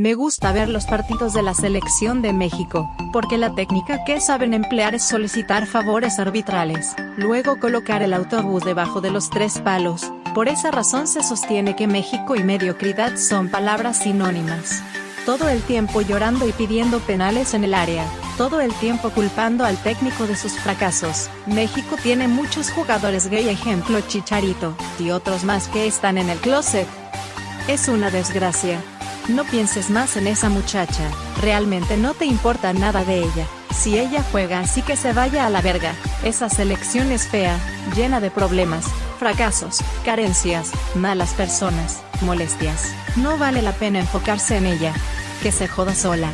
Me gusta ver los partidos de la selección de México, porque la técnica que saben emplear es solicitar favores arbitrales, luego colocar el autobús debajo de los tres palos, por esa razón se sostiene que México y mediocridad son palabras sinónimas. Todo el tiempo llorando y pidiendo penales en el área, todo el tiempo culpando al técnico de sus fracasos. México tiene muchos jugadores gay ejemplo Chicharito, y otros más que están en el closet. Es una desgracia. No pienses más en esa muchacha, realmente no te importa nada de ella. Si ella juega así que se vaya a la verga, esa selección es fea, llena de problemas, fracasos, carencias, malas personas, molestias. No vale la pena enfocarse en ella. Que se joda sola.